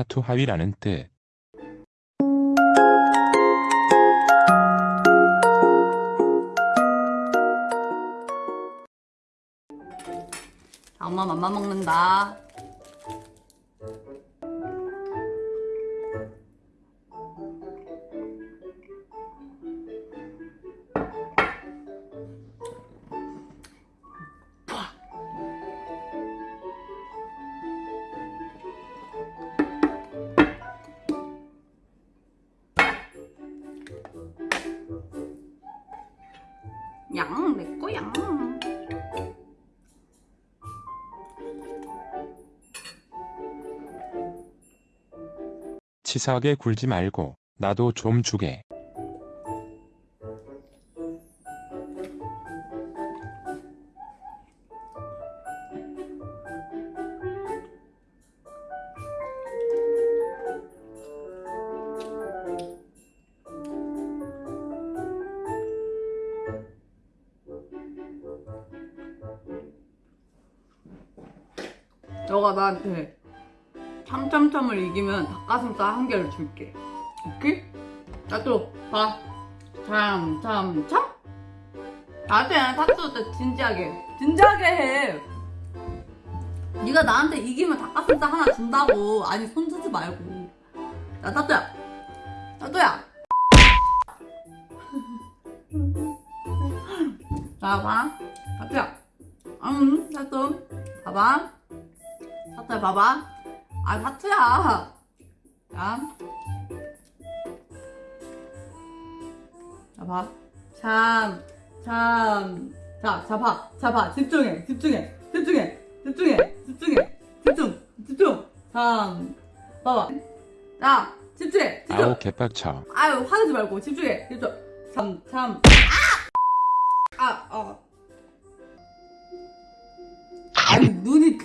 타투 하위라는 뜻. 자, 엄마 맘마 먹는다. 양, 내 거야. 치사하게 굴지 말고 나도 좀 주게. 너가 나한테 참참참을 이기면 닭가슴살 한 개를 줄게. 오케이? 나도 봐. 참참참. 나한테 타투 때 진지하게 진지하게 해. 네가 나한테 이기면 닭가슴살 하나 준다고. 아니 손 쓰지 말고. 야 타투야. 타투야. 자 봐. 타투야. 음 타투. 봐봐. 타투야 봐봐. 아 타투야. 자. 자 봐. 참. 참. 자, 자 봐. 자 봐. 집중해. 집중해. 집중해. 집중해. 집중해. 집중. 집중. 참. 봐봐. 자, 집중해. 집중. 아우 개빡쳐. 아유 화내지 말고 집중해 집중 참 참 아! 아! 아. 아니 눈이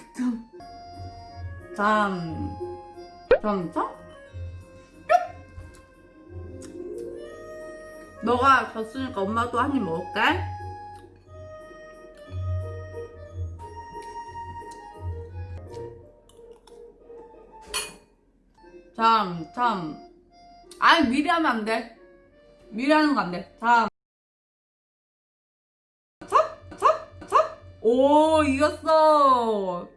참 참, 참, 참? 너가 졌으니까 엄마도 한 입 먹을게 참, 참 아니 미리 하면 안 돼. 미리 하는 거 안 돼. 자. 차? 차? 차? 오, 이겼어.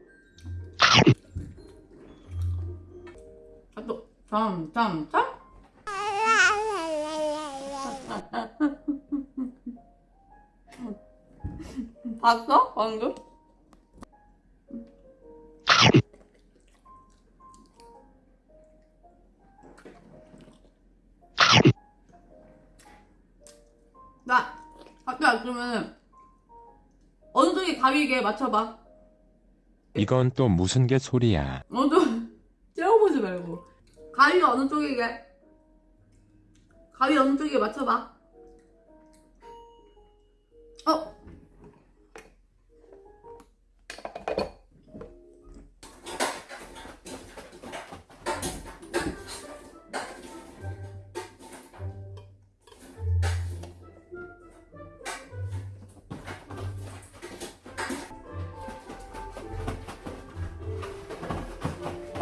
참? 봤어? 방금? 나, 아까 그러면 어느 쪽이 가위게 맞춰봐. 이건 또 무슨 개 소리야. 어느 쪽, 째려보지 말고. 가위가 어느 쪽이게? 가위 어느 쪽이게 맞춰봐.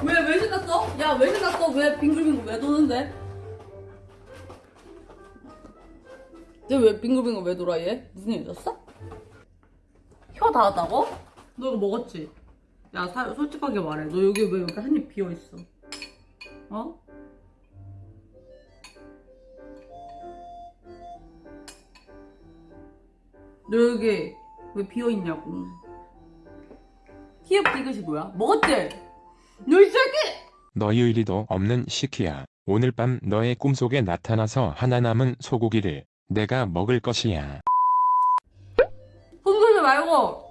왜, 왜 신났어? 야, 왜 신났어? 왜 빙글빙글 왜 도는데? 얘왜 빙글빙글 왜 돌아, 얘? 무슨 일 있었어? 혀 닿았다고? 너 이거 먹었지? 야, 사, 솔직하게 말해. 너 여기 왜 여기 한 입 비어있어? 어? 너 여기 왜 비어있냐고. 히읗 디귿이 뭐야? 먹었지? 너이 새끼! 너희 의리도 없는 시키야. 오늘 밤 너의 꿈속에 나타나서 하나 남은 소고기를 내가 먹을 것이야. 손 들지 말고!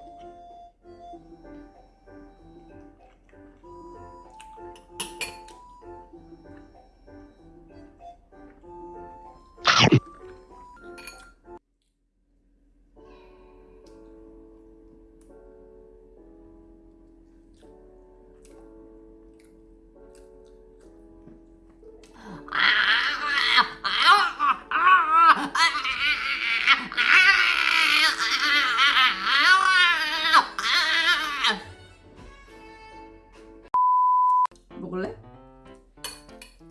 먹을래?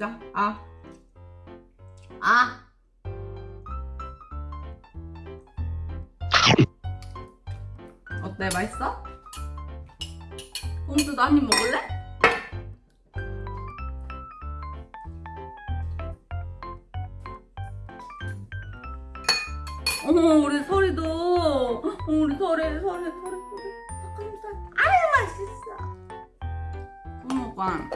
자, 아. 아. 어때? 맛있어? 꽁주도 한 입 먹을래? 어머 우리 소리도 어, 우리 소리 소리 소리 소리 닭가슴살 아유 맛있어 어머 꽝